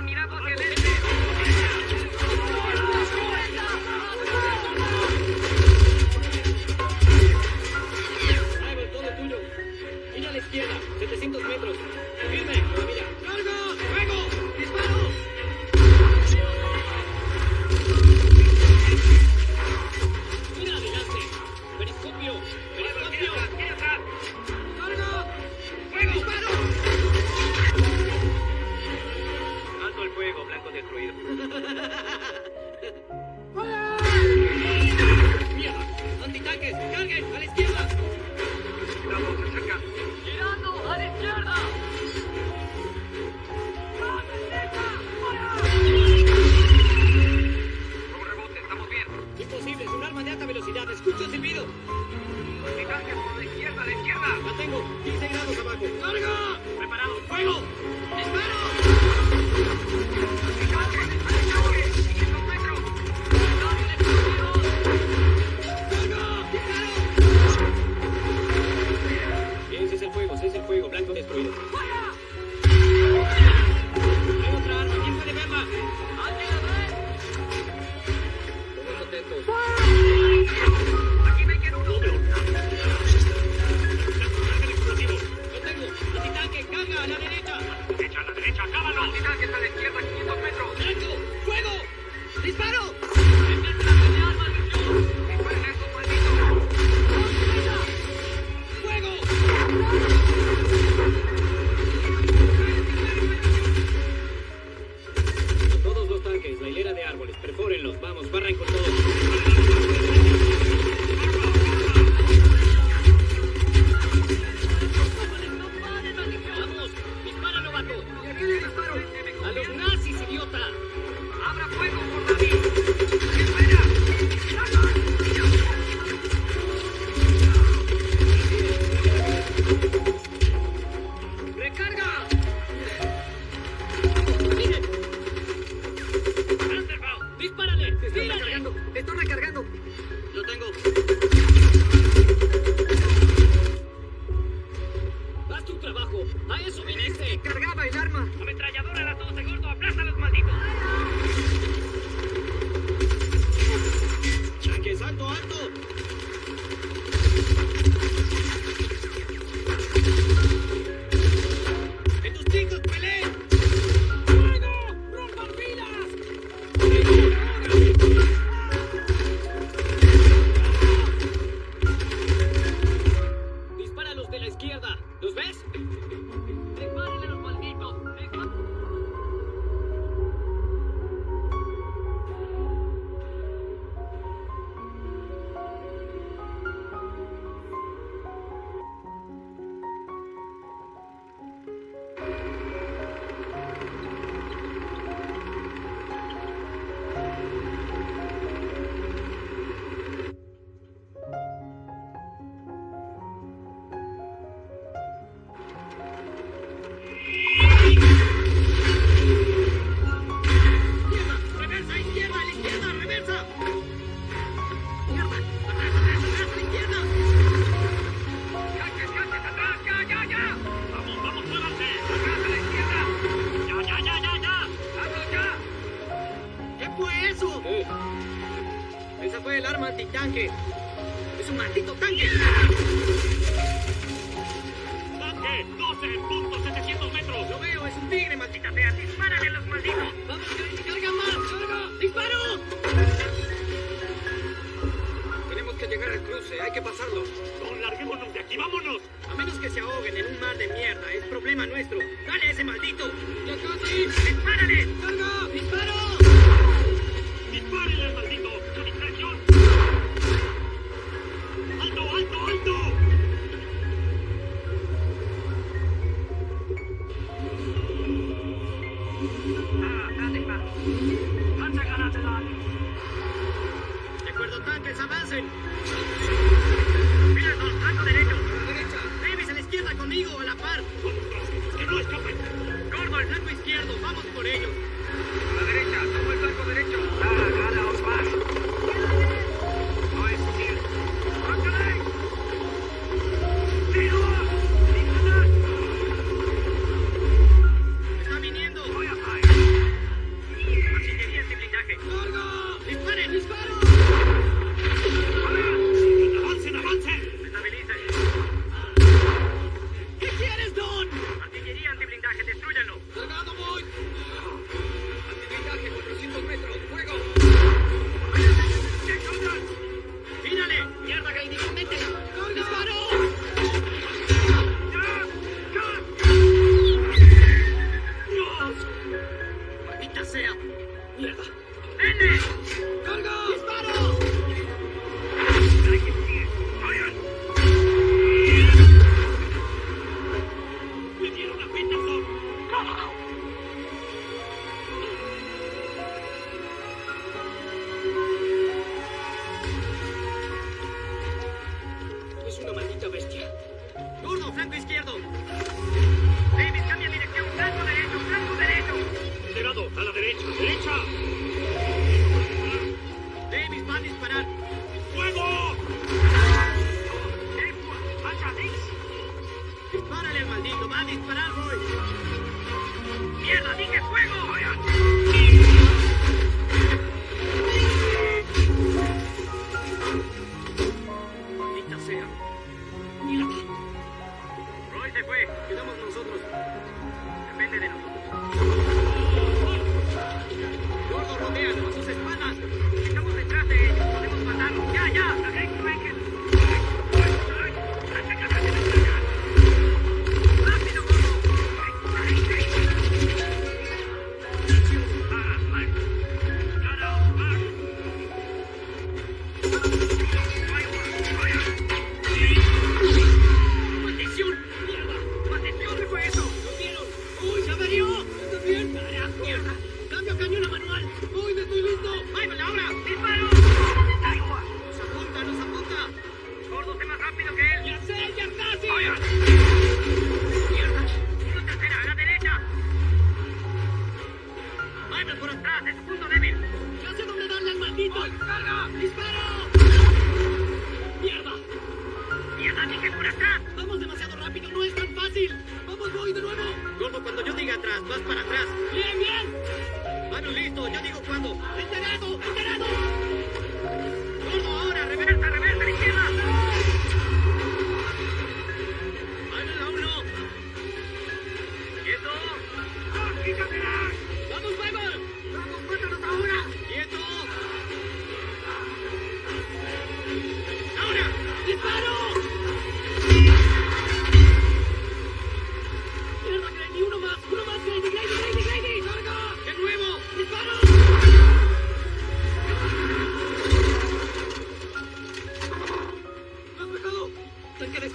oportunidad porque trabajo. A eso viniste. Cargaba el arma. Ametralladora Esa fue el arma antitanque. ¡Es un maldito tanque! ¡Tanque! ¡12.700 metros! Lo veo, es un tigre, maldita fea. ¡Dispárale a los malditos! ¡Vamos, carga más! ¡Carga! ¡Disparo! assassin! you.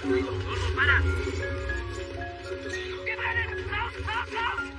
¡Tanque destruido! ¡Gordo, para! ¡Santo